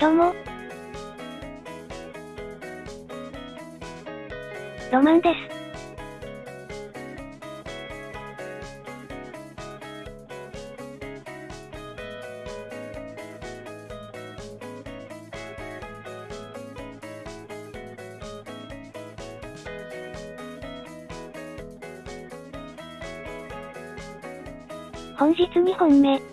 どうも。ロマンです。本日2本目。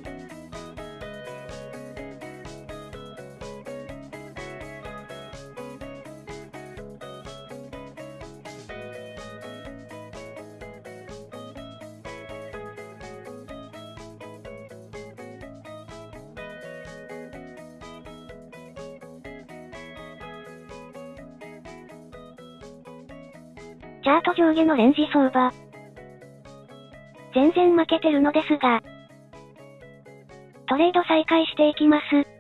上のレンジ相場。全然負けてるのですが、トレード再開していきます。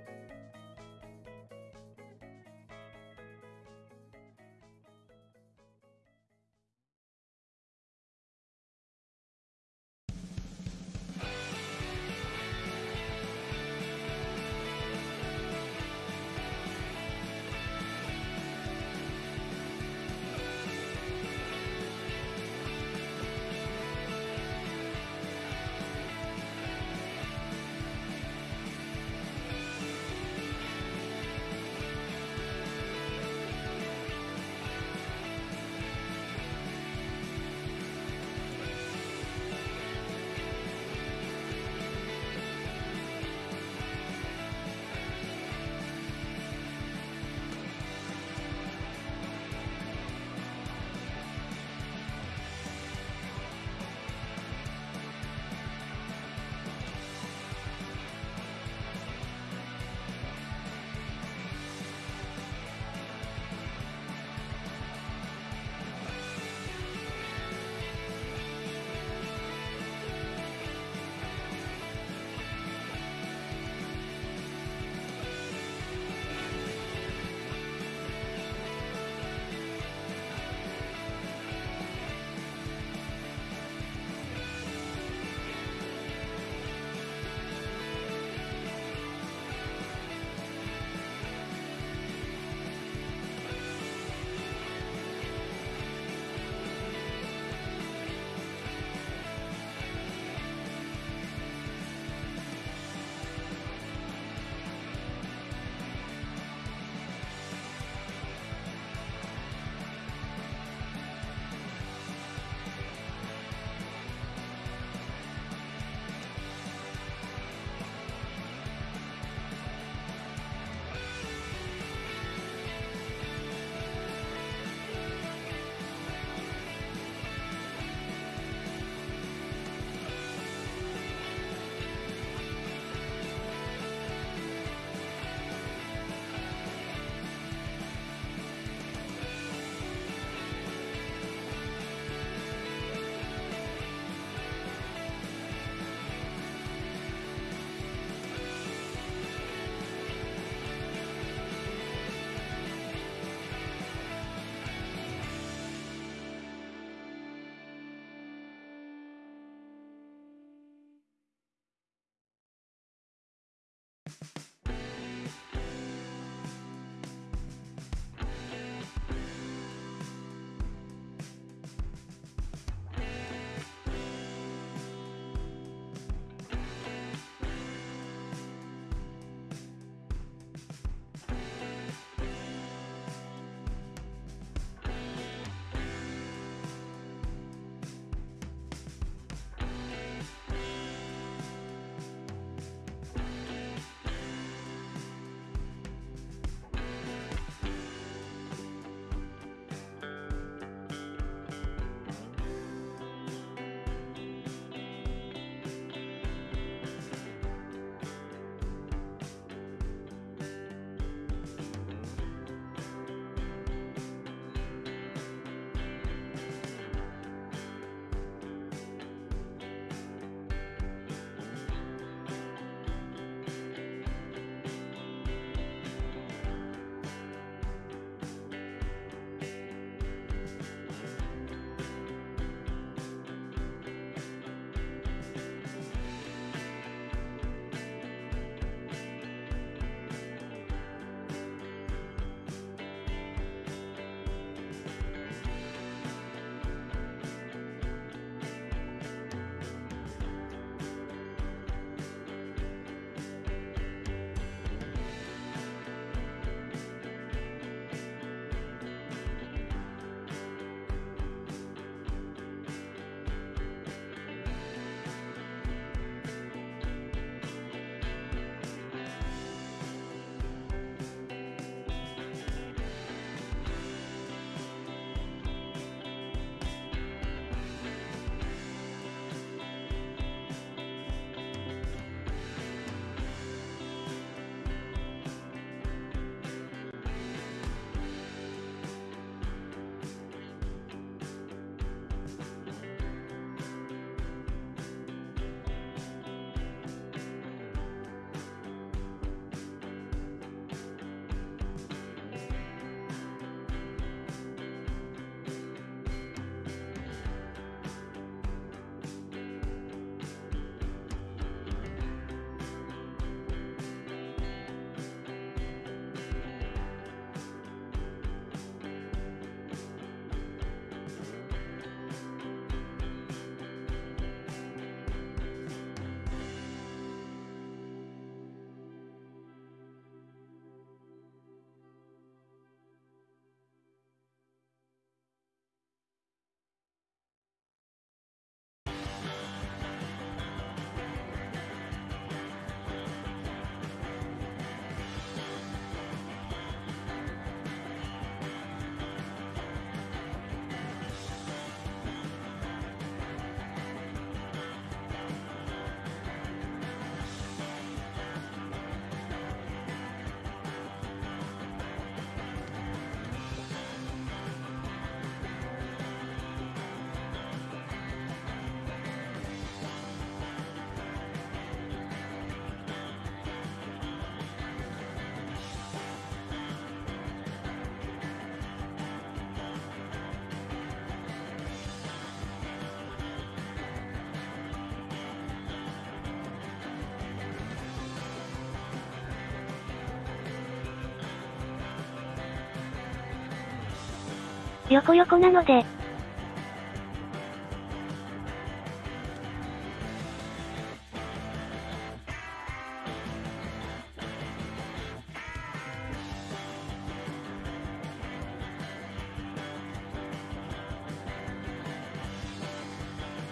横横なので、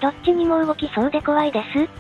どっちにも動きそうで怖いです。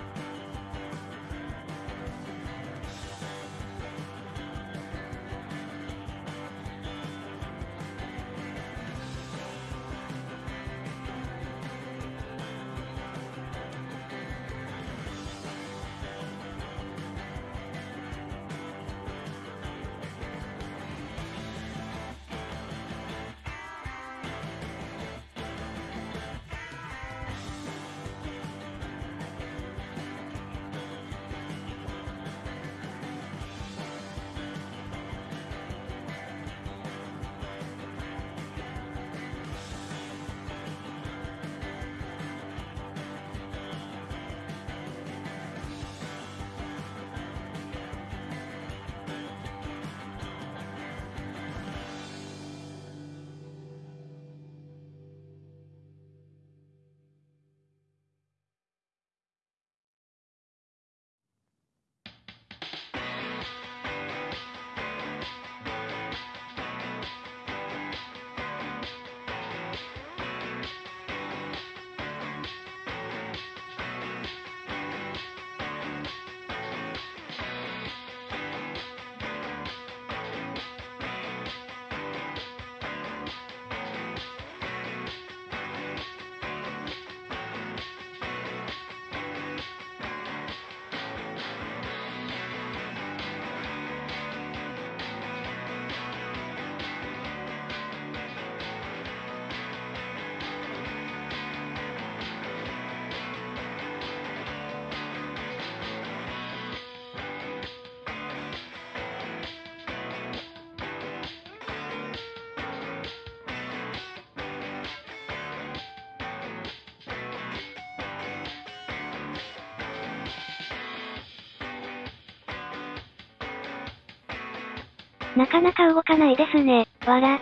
なかなか動かないですね。わら。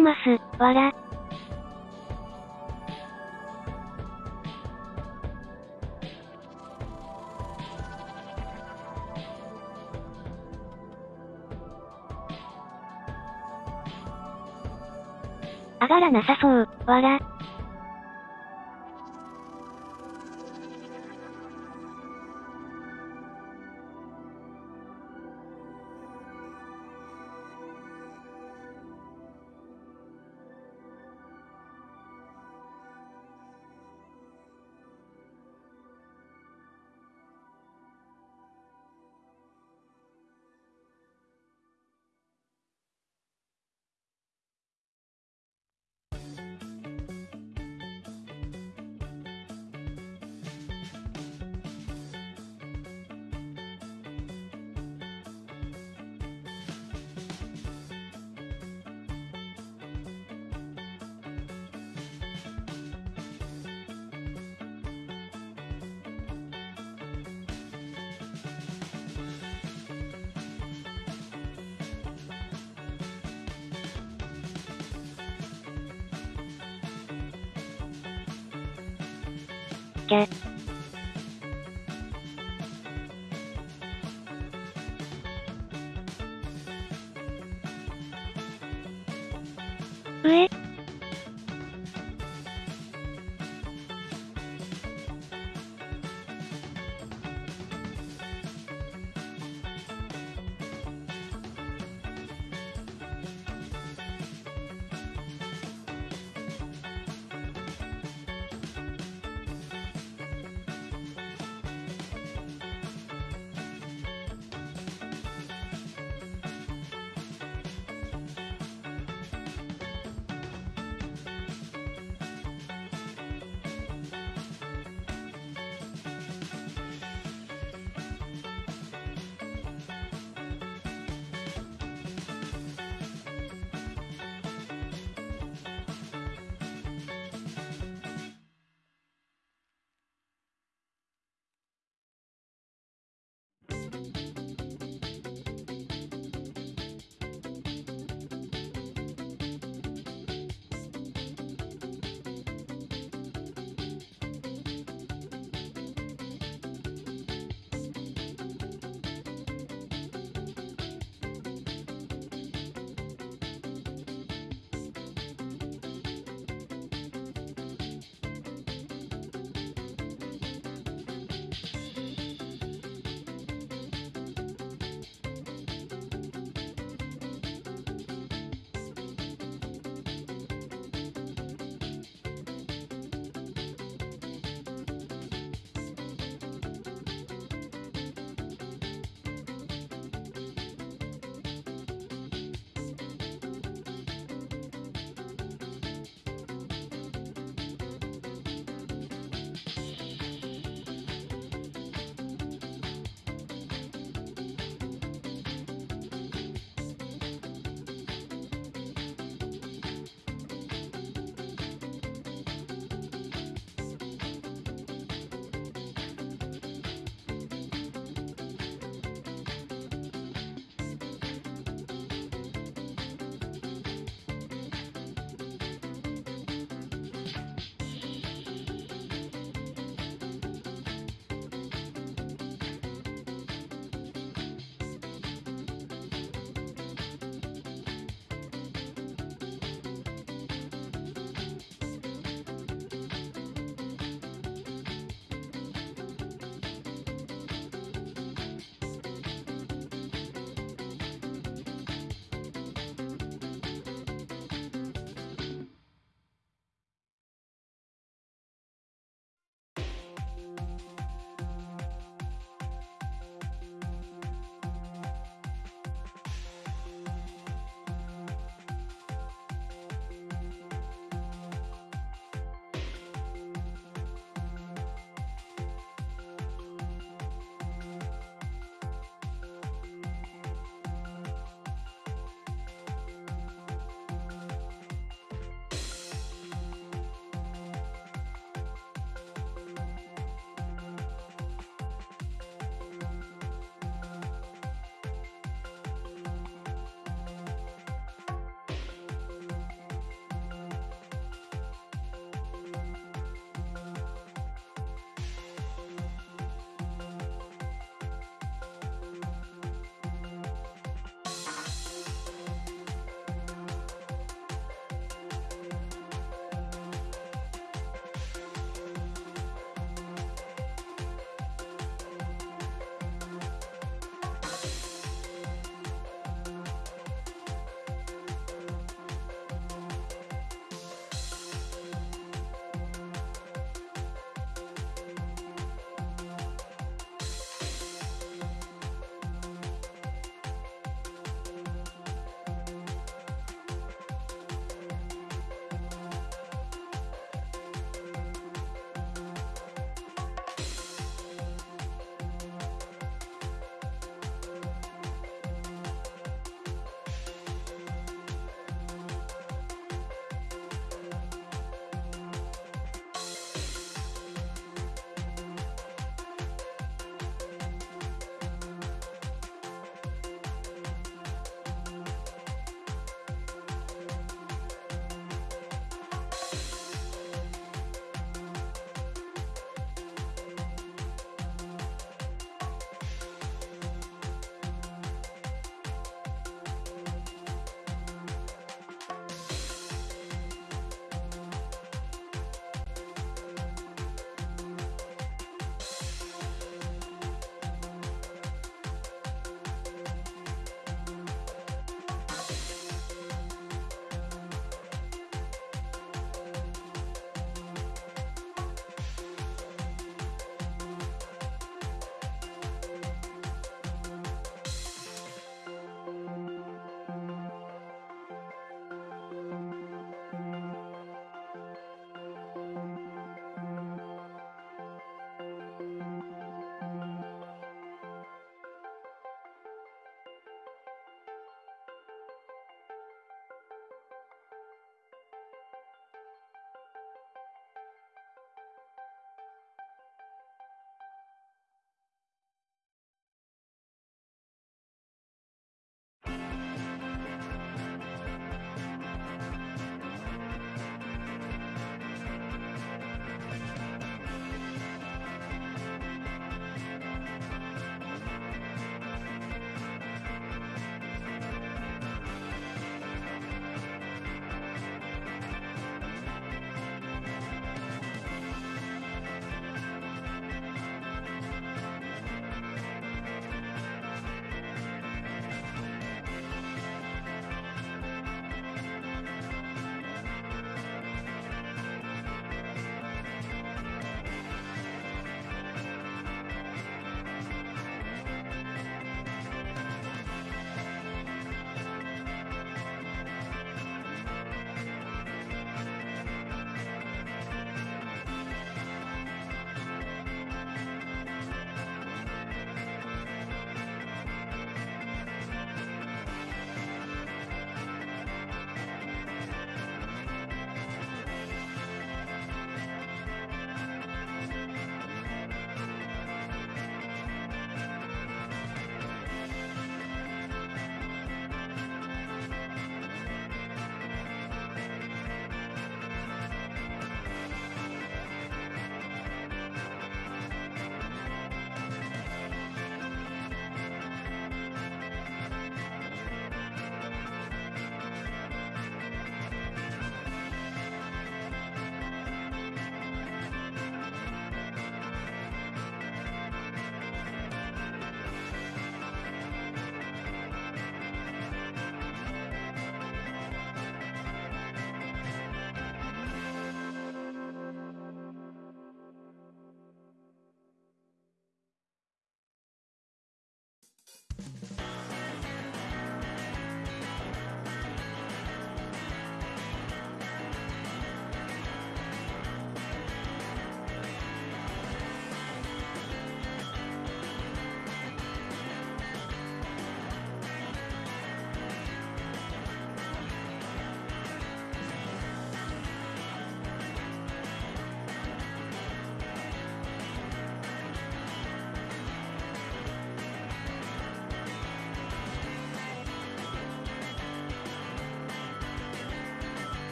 します、わら。上がらなさそう、わら。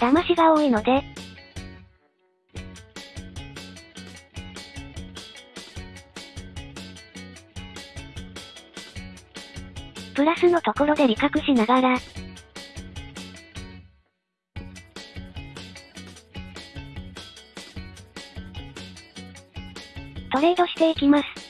騙しが多いので、プラスのところで利確しながら、トレードしていきます。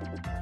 Bye.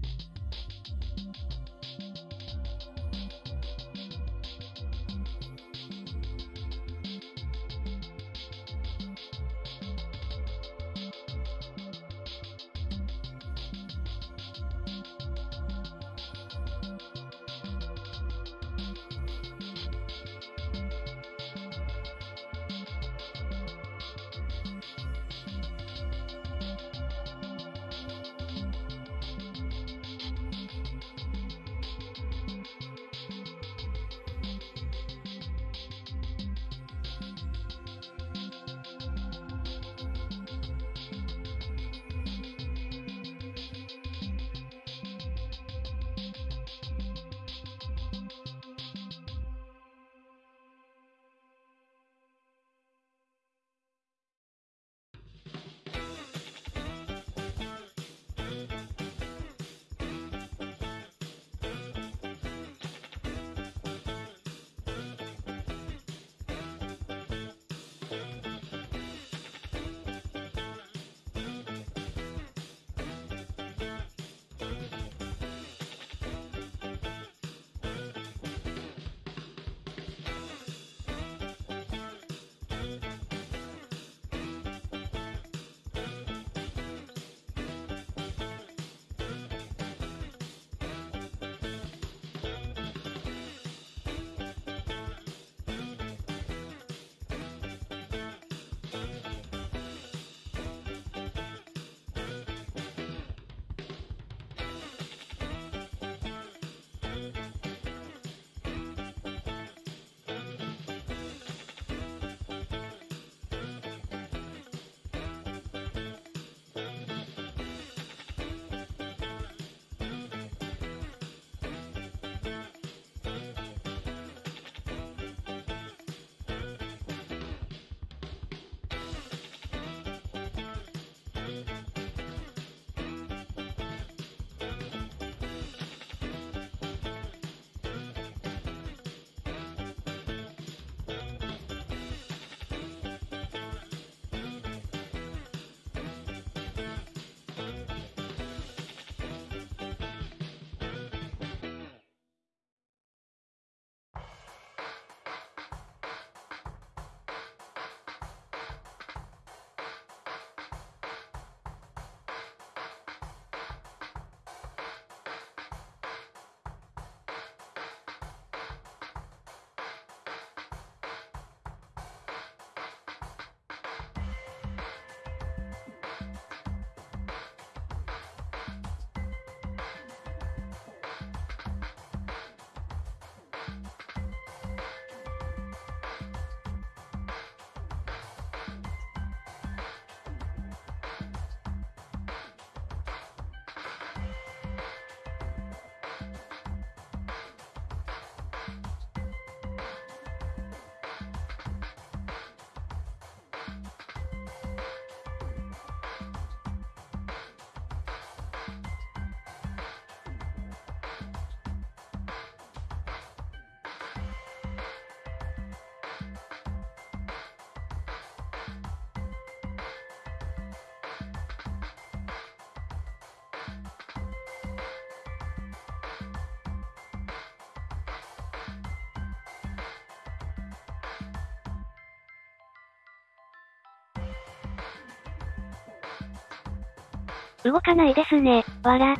ピッ!動かないですね、わら。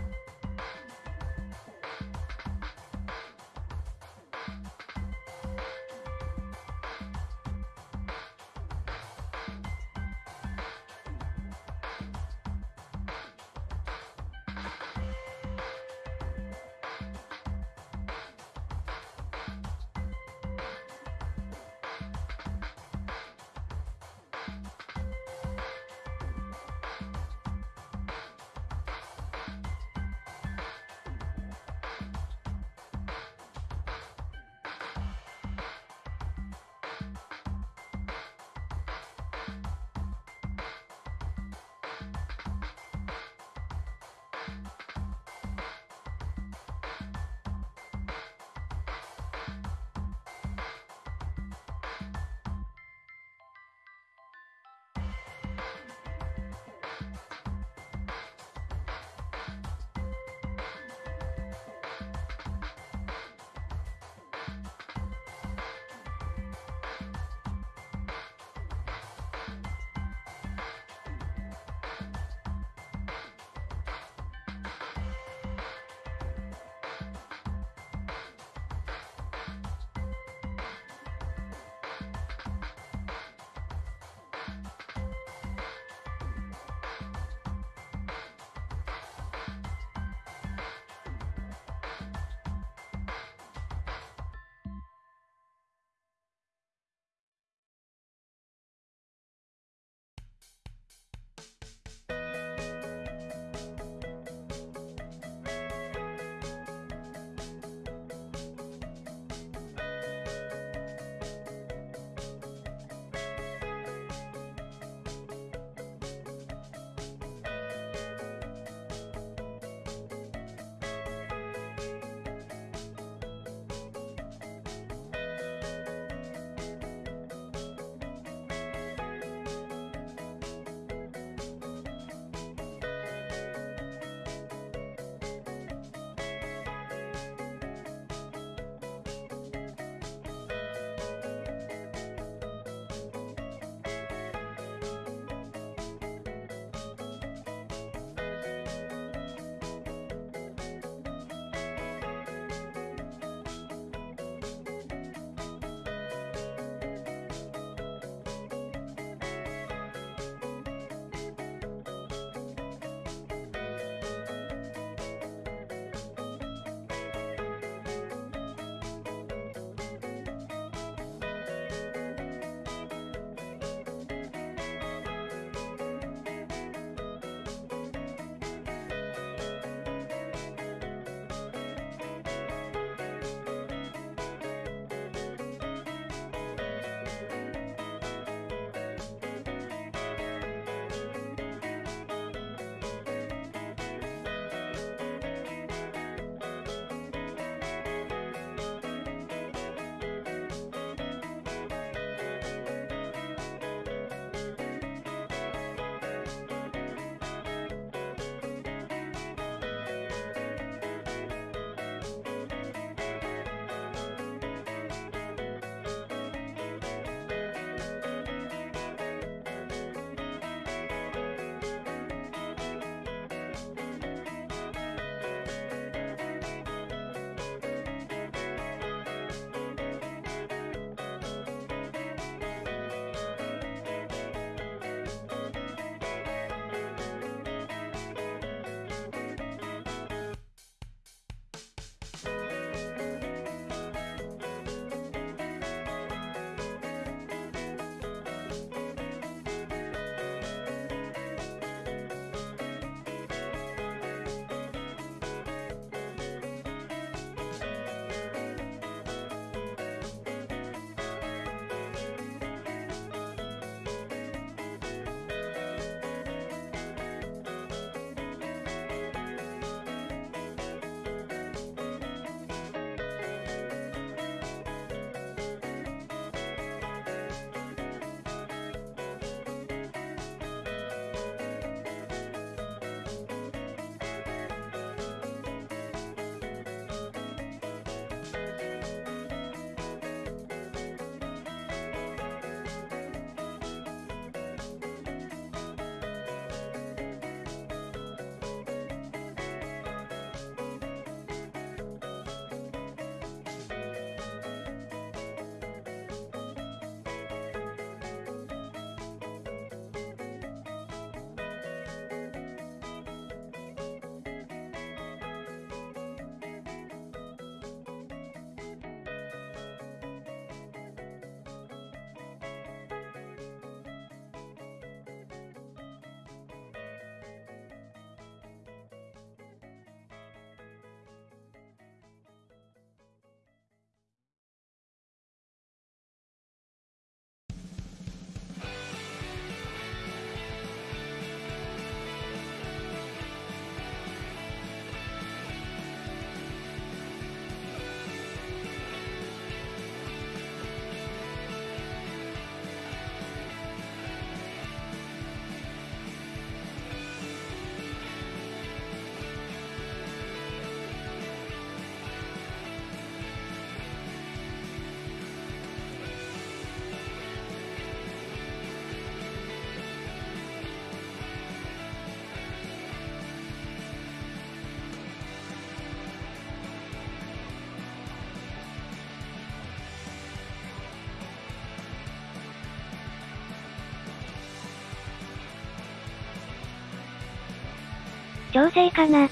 調整かな。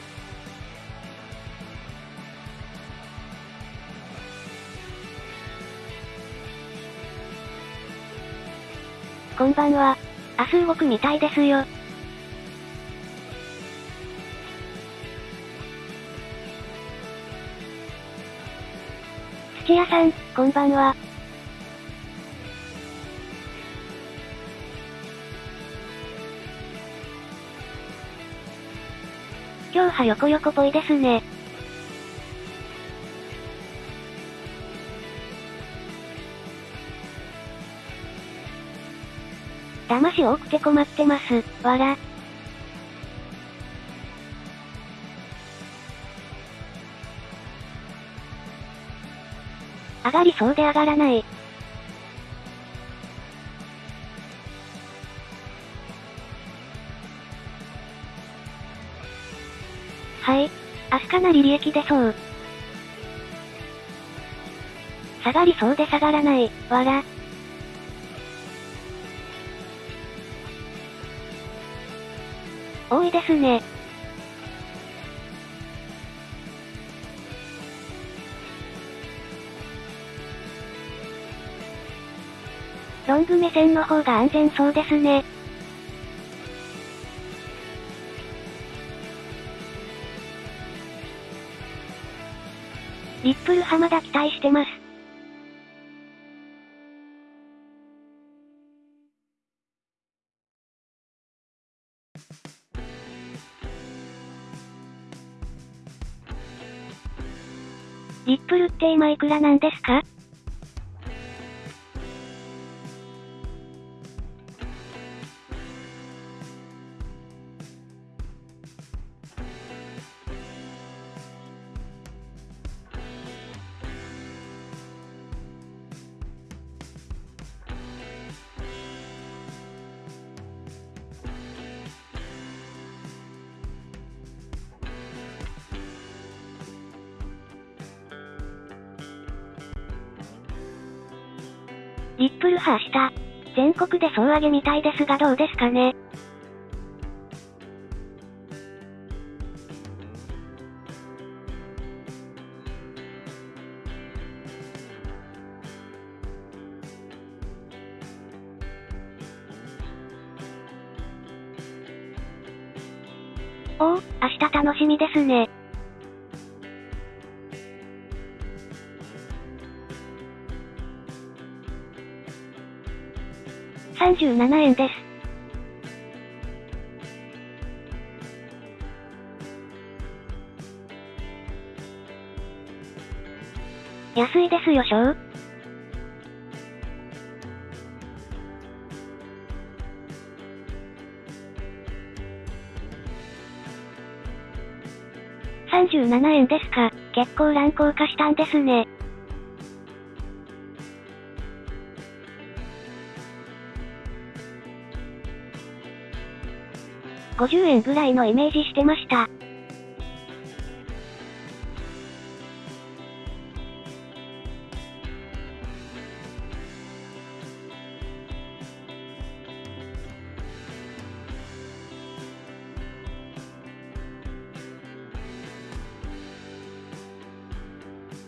こんばんは。明日動くみたいですよ。土屋さん、こんばんは。今日は横横ぽいですね。騙し多くて困ってます、わら。上がりそうで上がらな。い。かなり利益出そう。下がりそうで下がらない、わら。多いですね。ロング目線の方が安全そうですね。ップル浜田期待してます。リップルって今いくらなんでリップルハーした。全国で総上げみたいですがどうですかね。7円です。安いですよ、しょう。37円ですか。結構乱高化したんですね。50円ぐらいのイメージしてました。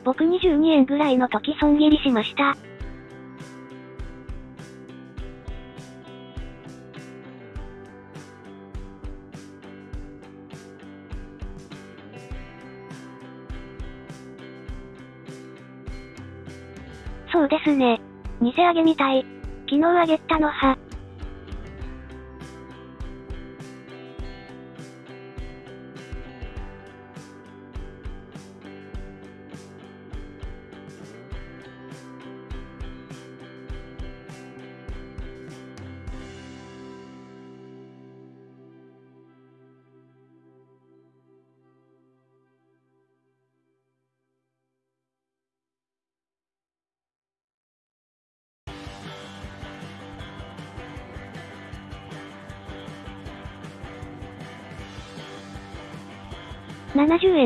僕22円ぐらいの時損切りしました。げみたい。昨日あげたのは。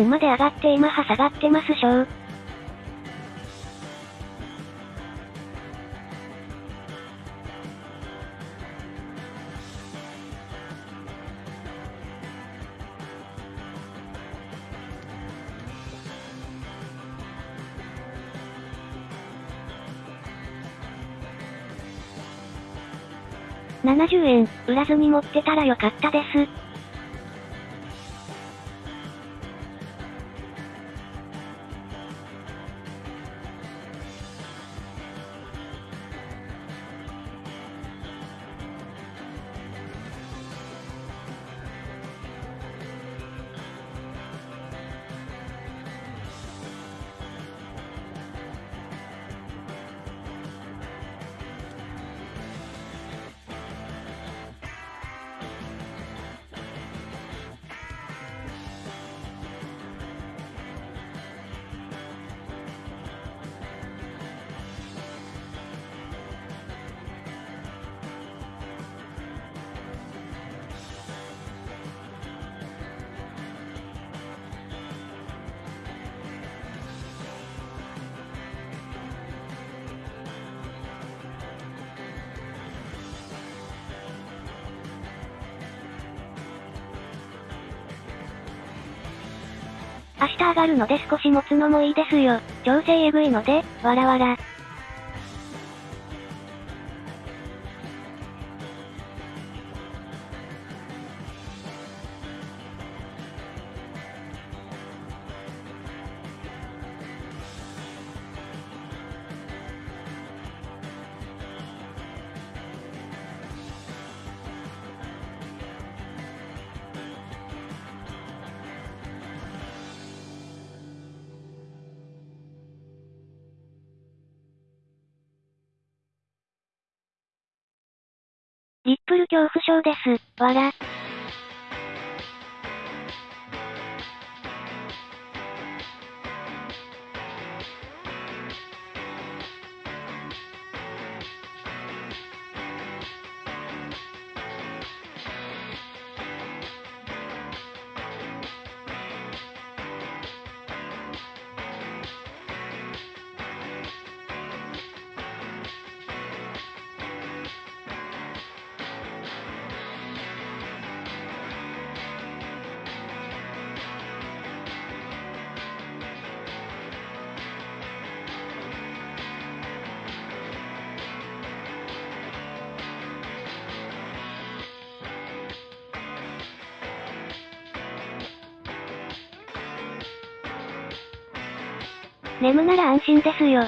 まで上がって今は下がってますしょう。70円、売らずに持ってたらよかったです。明日上がるので少し持つのもいいですよ。調整えぐいので、わらわら。眠なら安心ですよ。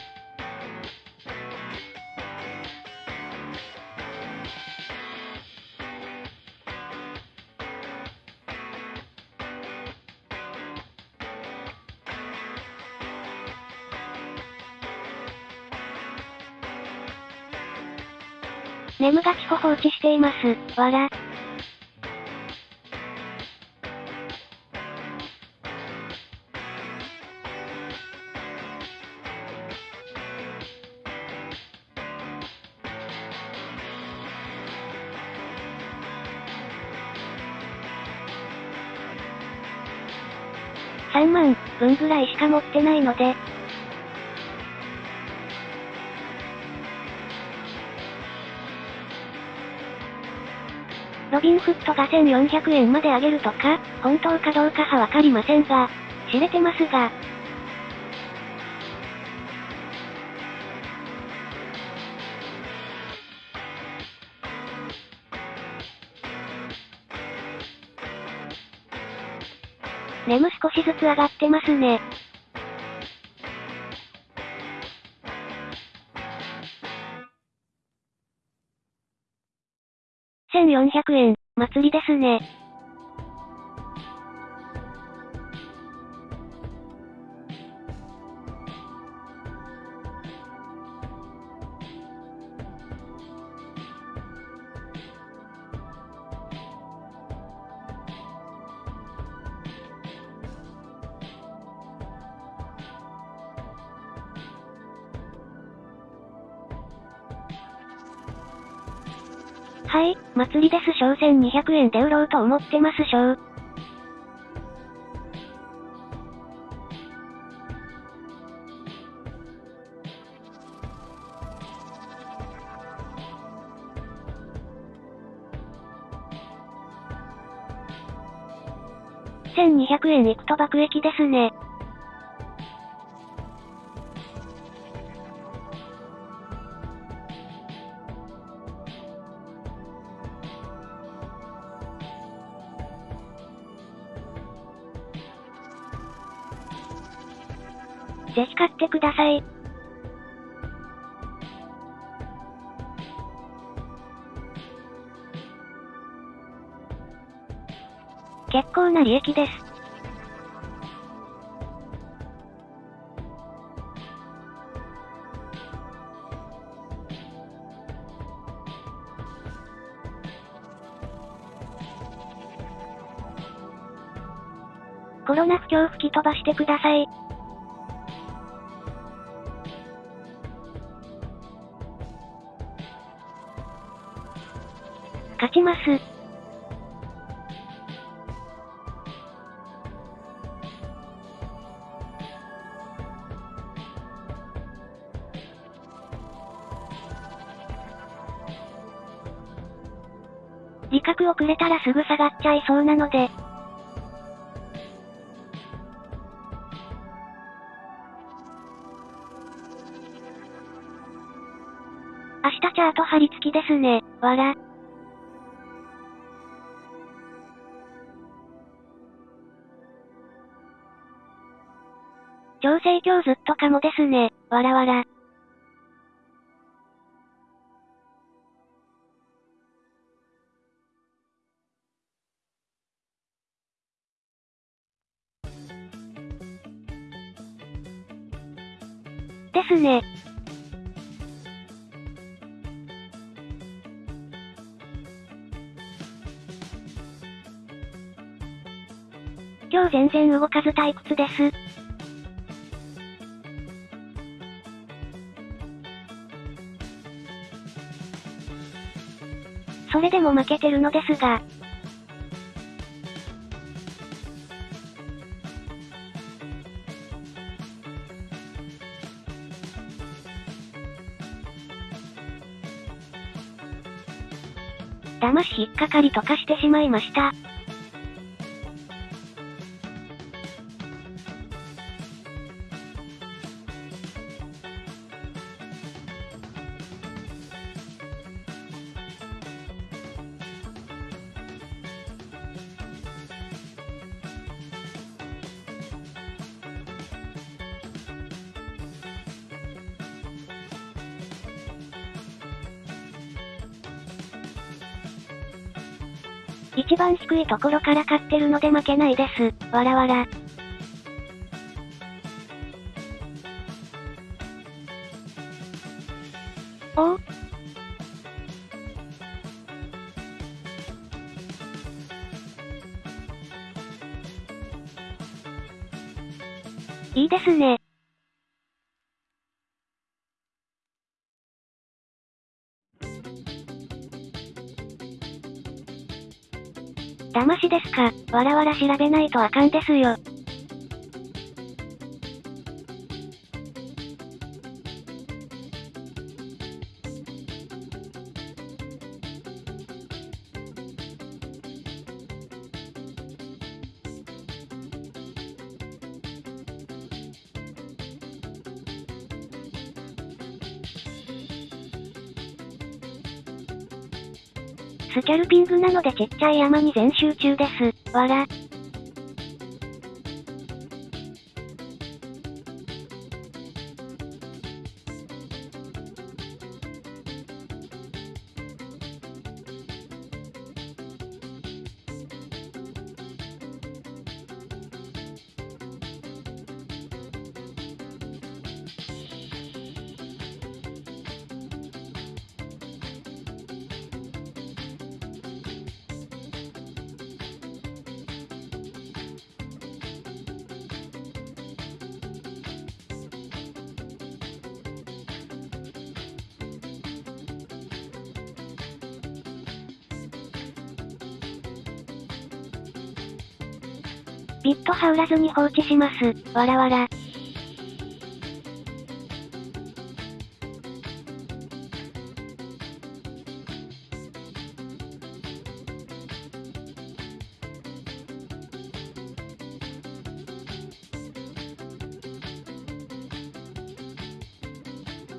眠がちほ放置しています。わら。らいしか持ってないので。ロビンフットが1400円まで上げるとか、本当かどうかはわかりませんが、知れてますが、眠少しずつ上がってますね。1400円、祭りですね。商1200円で売ろうと思ってますしょう。1200円いくと爆撃ですね。さい。結構な利益です。コロナ不況吹き飛ばしてください。ちゃいそうなので。明日チャート貼り付きですね、わら。調整今日ずっとかもですね、わらわら。然動かず退屈です。それでも負けてるのですが、騙し引っかかりとかしてしまいました。いところから買ってるので負けないです。わらわら。ですか、わらわら調べないとあかんですよ。ピングなのでちっちゃい山に全集中です。わら。ビット羽織らずに放置します。わらわら。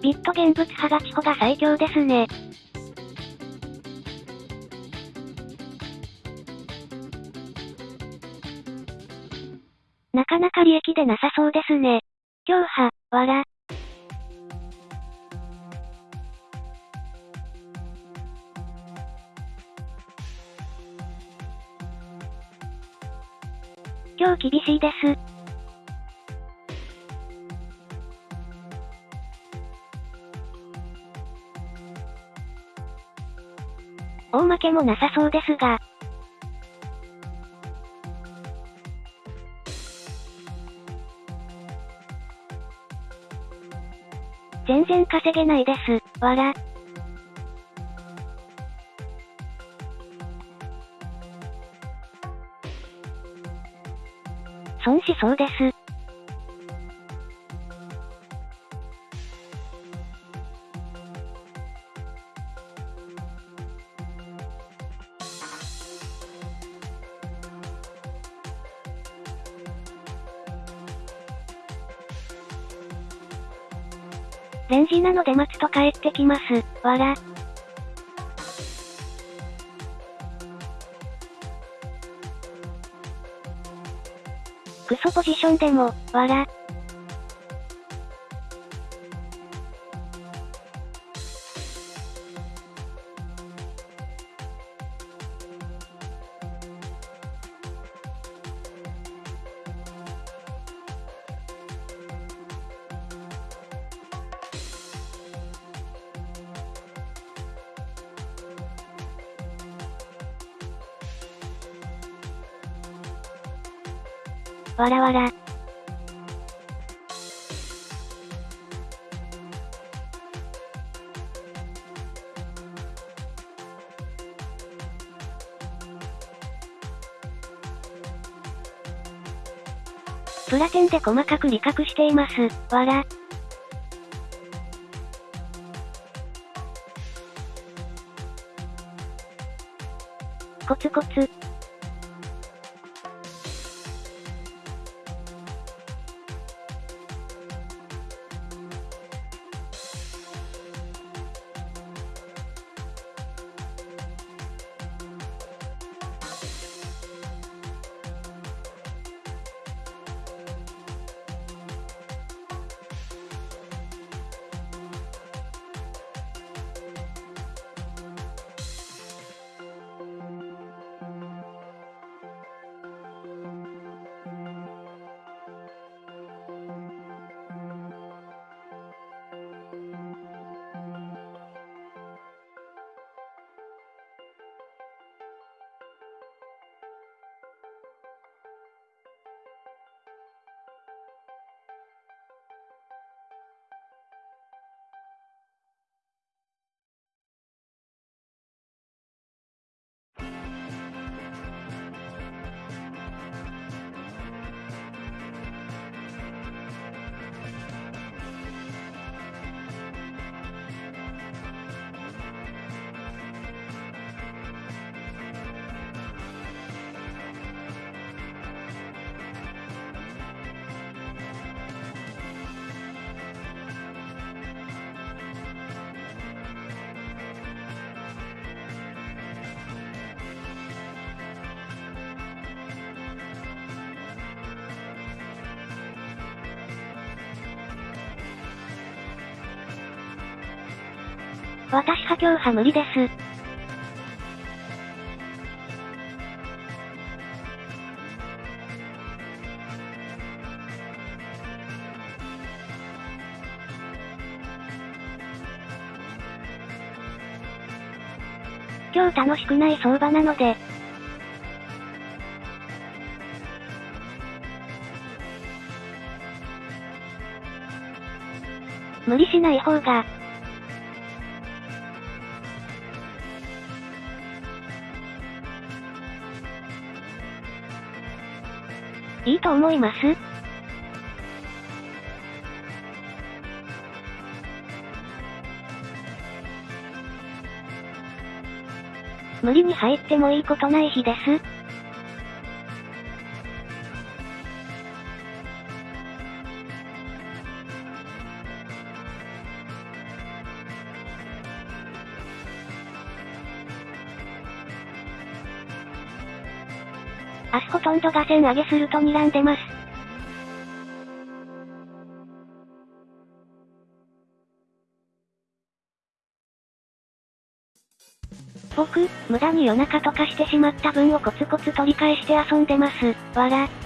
ビット現物派がチホが最強ですね。益でなさそうですね。強派、わら。今日厳しいです。大負けもなさそうですが。全然稼げないです。わら。損しそうです。ので待つと帰ってきます。わら。クソポジションでも、わら。らわら。プラテンで細かく理覚しています。わら。コツコツ。私破強派無理です。今日楽しくない相場なので、無理しない方が、思います？無理に入ってもいいことない日です。上げすると睨んでます。僕、無駄に夜中とかしてしまった分をコツコツ取り返して遊んでます。わら。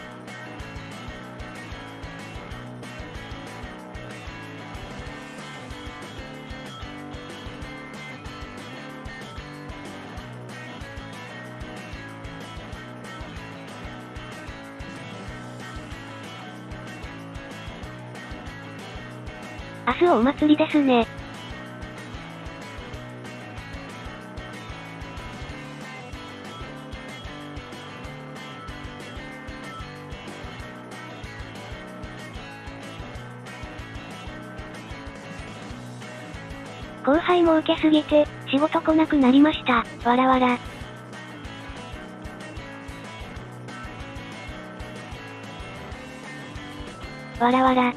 祭りですね。後輩も受けすぎて、仕事来なくなりました。わらわら。わらわら。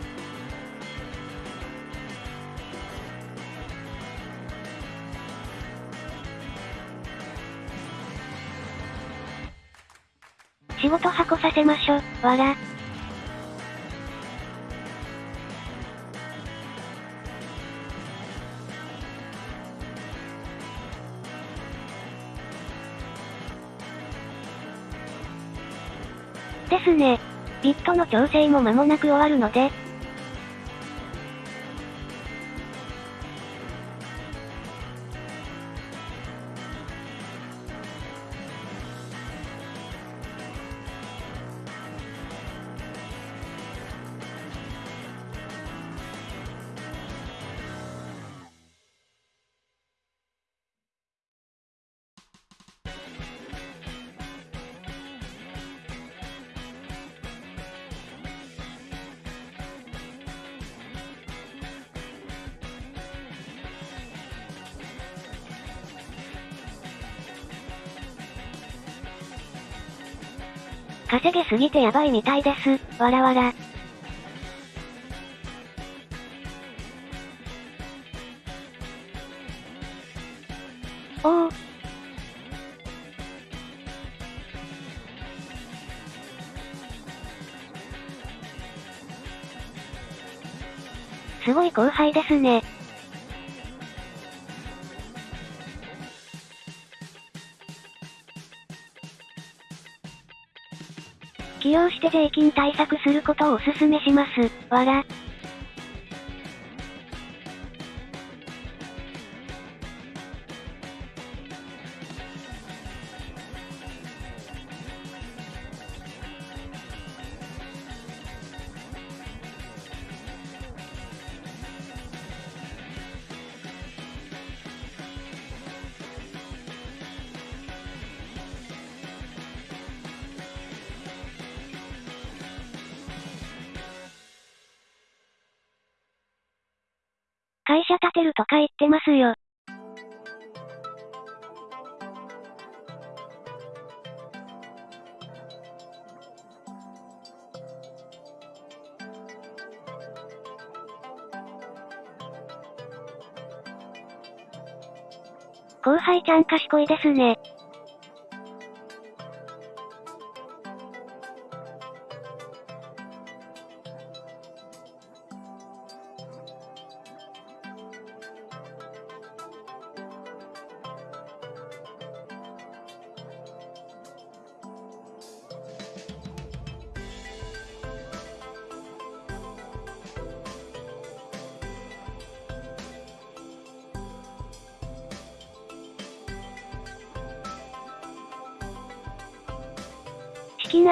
こさせましょ、わら。ですね。ビットの調整も間もなく終わるので、稼げすぎてやばいみたいです。わらわら。おお。すごい後輩ですね。使用して税金対策することをお勧めします。わら。言ってますよ。後輩ちゃん賢いですね。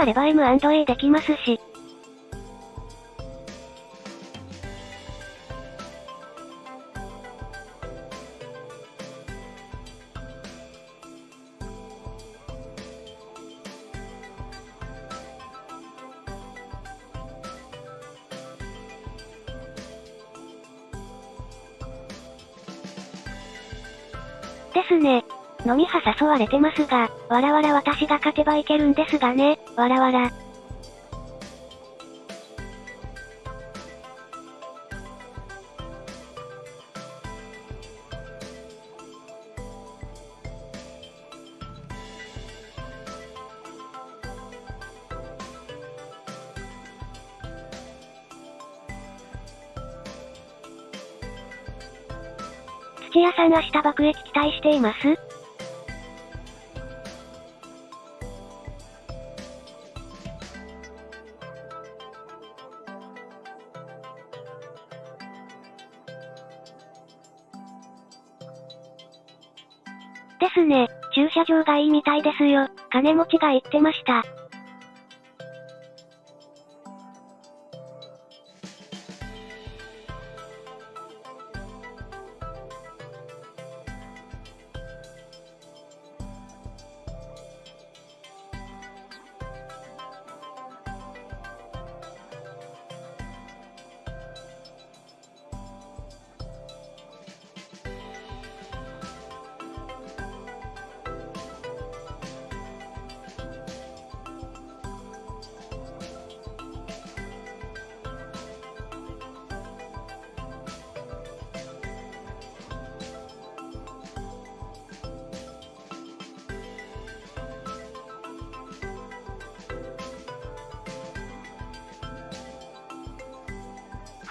資金あれば M&A できますし。ですね。飲み派誘われてますが、わらわら私が勝てばいけるんですがね、わらわら。土屋さん明日爆撃期待しています？いいみたいですよ。金持ちが言ってました。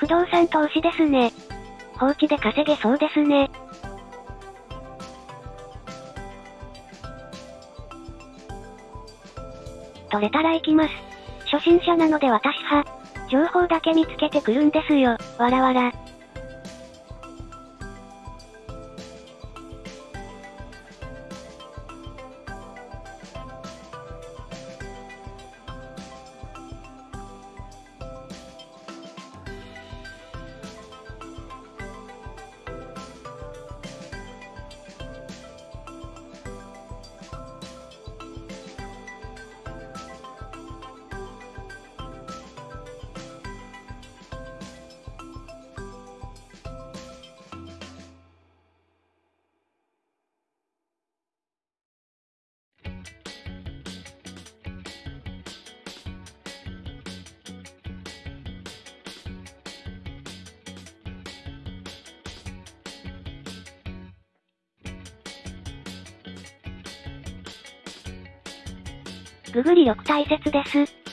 不動産投資ですね。放置で稼げそうですね。取れたら行きます。初心者なので私は、情報だけ見つけてくるんですよ、わらわら。ググり力大切です。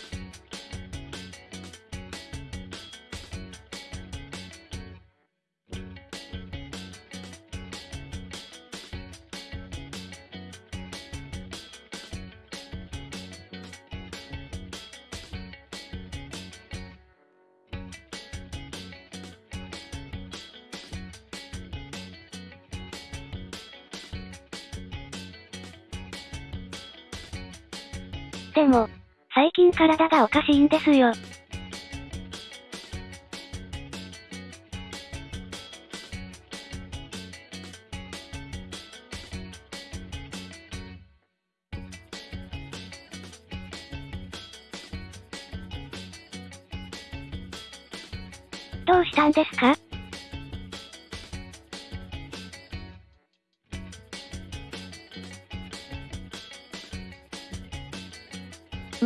体がおかしいんですよ。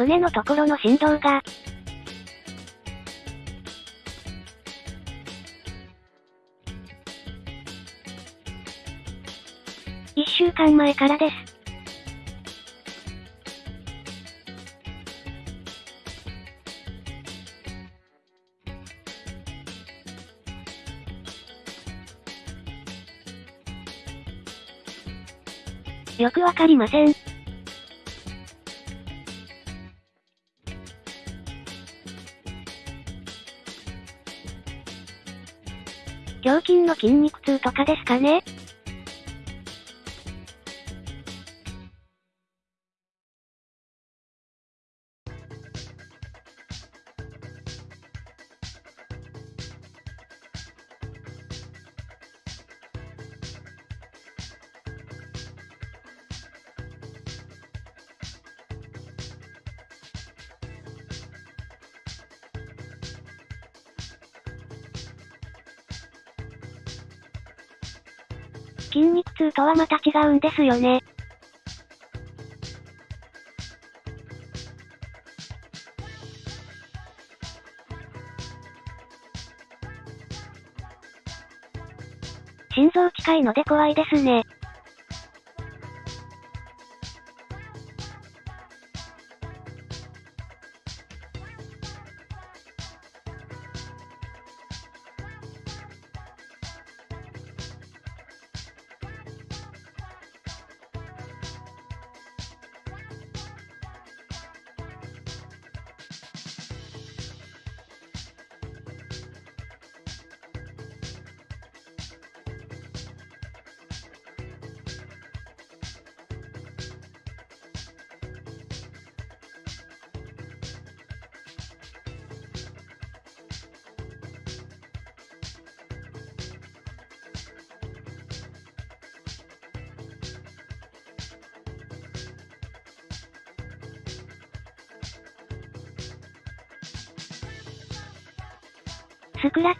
胸のところの振動が。一週間前からです。よくわかりません。筋肉痛とかですかね。筋肉痛とはまた違うんですよね。心臓近いので怖いですね。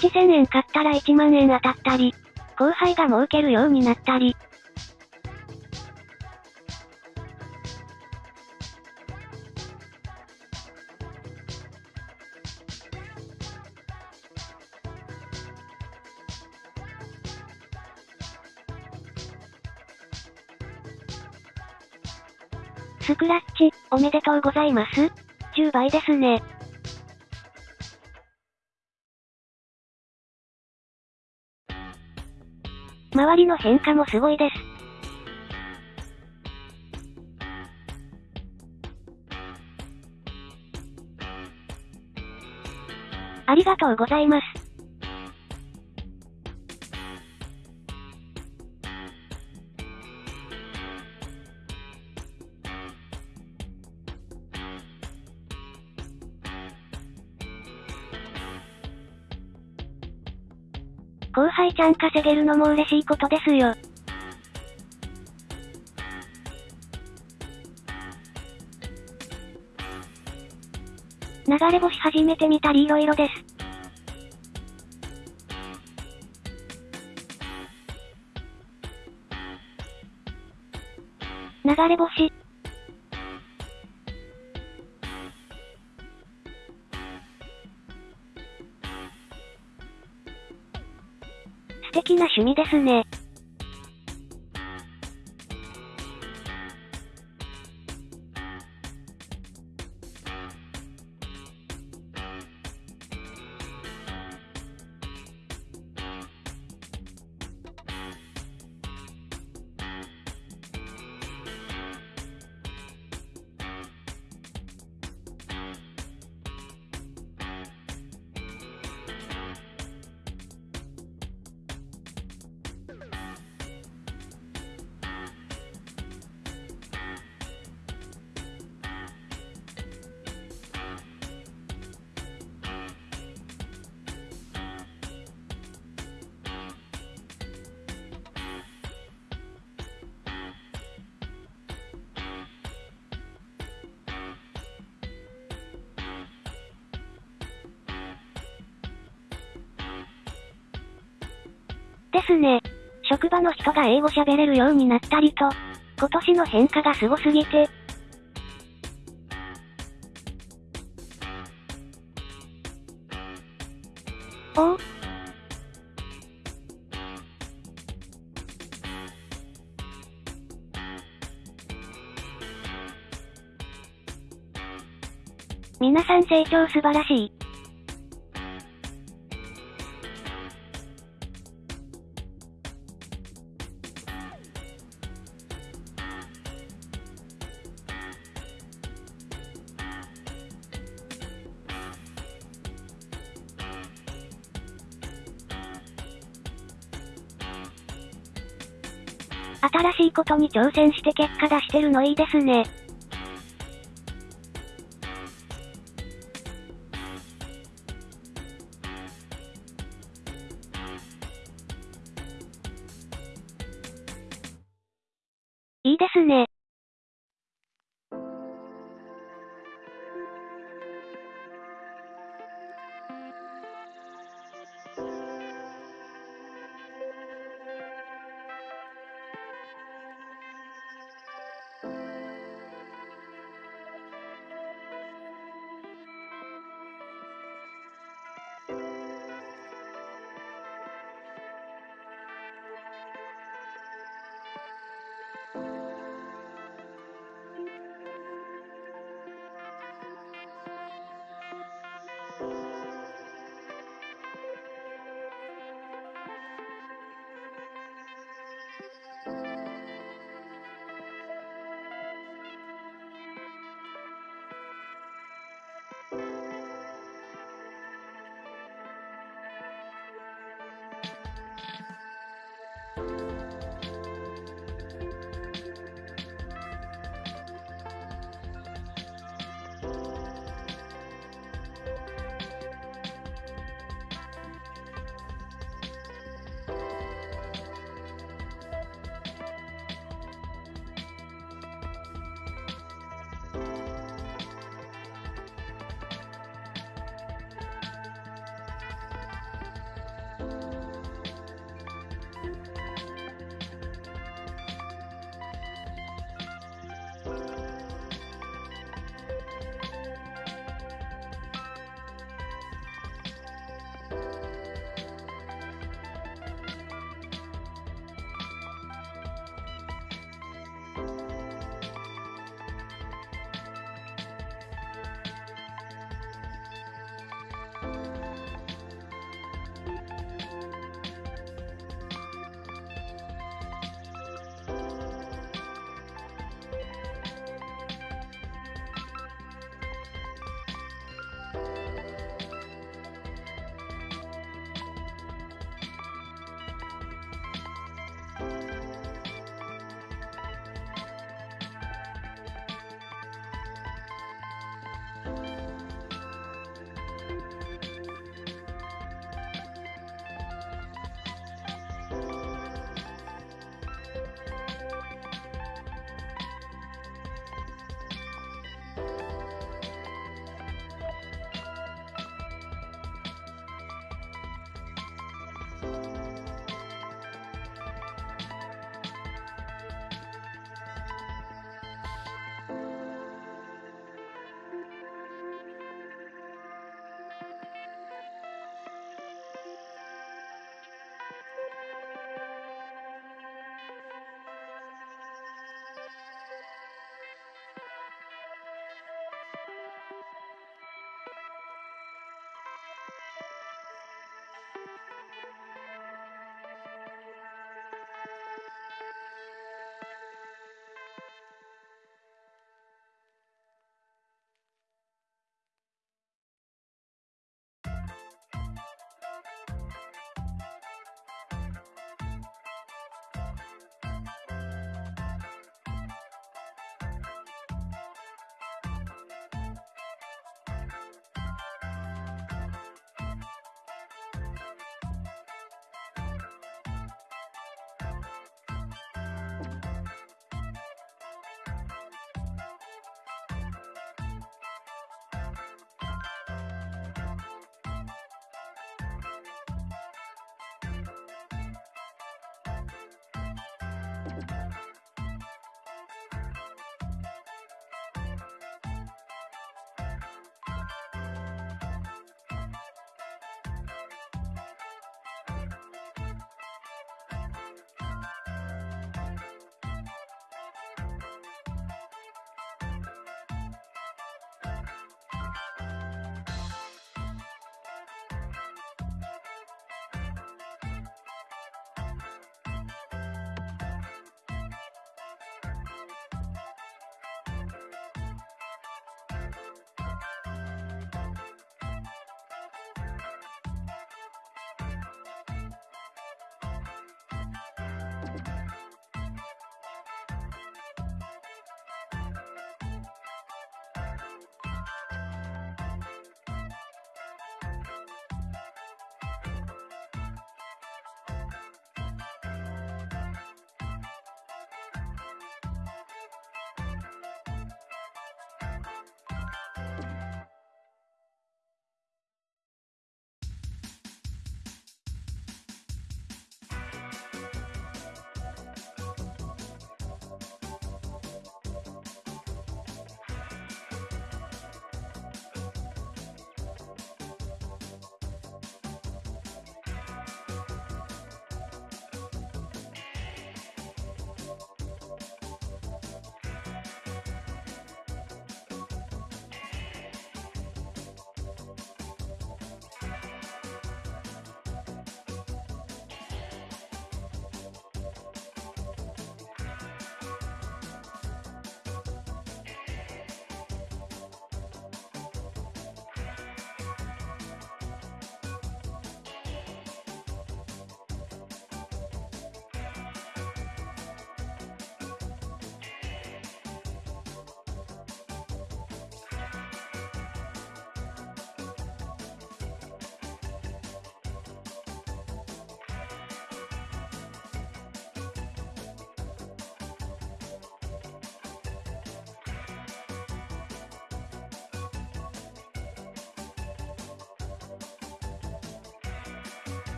1000円買ったら1万円当たったり、後輩が儲けるようになったり。スクラッチ、おめでとうございます。10倍ですね。周りの変化もすごいです。ありがとうございます。ちゃん稼げるのも嬉しいことですよ。流れ星始めてみたり色々です。流れ星。な趣味ですね。ですね。職場の人が英語喋れるようになったりと、今年の変化がすごすぎて。お？お皆さん成長素晴らしい。ことに挑戦して結果出してるのいいですね。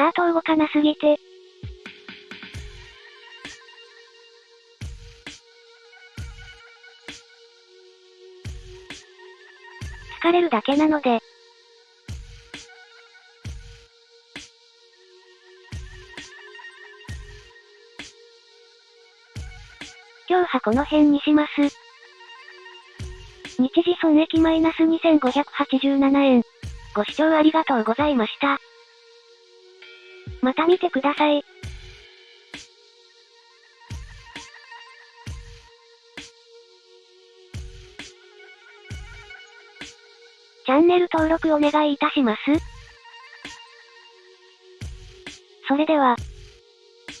チャート動かなすぎて。疲れるだけなので。今日はこの辺にします。日時損益マイナス2587円。ご視聴ありがとうございました。また見てください。チャンネル登録お願いいたします。それでは。